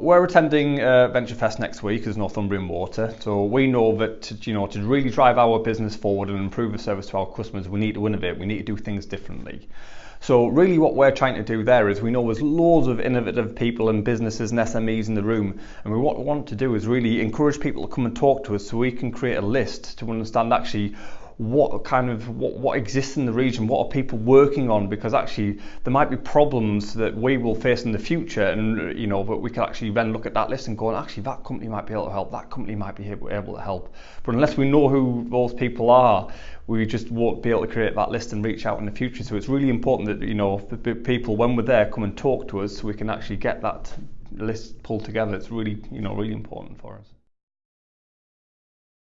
We're attending uh, Venture Fest next week as Northumbrian Water, so we know that to, you know to really drive our business forward and improve the service to our customers, we need to innovate. We need to do things differently. So really, what we're trying to do there is we know there's loads of innovative people and businesses and SMEs in the room, and what we want to do is really encourage people to come and talk to us so we can create a list to understand actually what kind of what, what exists in the region what are people working on? Because actually there might be problems that we will face in the future and you know but we can actually then look at that list and go actually that company might be able to help. That company might be able to help. But unless we know who those people are we just won't be able to create that list and reach out in the future. So it's really important that you know the people when we're there come and talk to us so we can actually get that list pulled together. It's really you know really important for us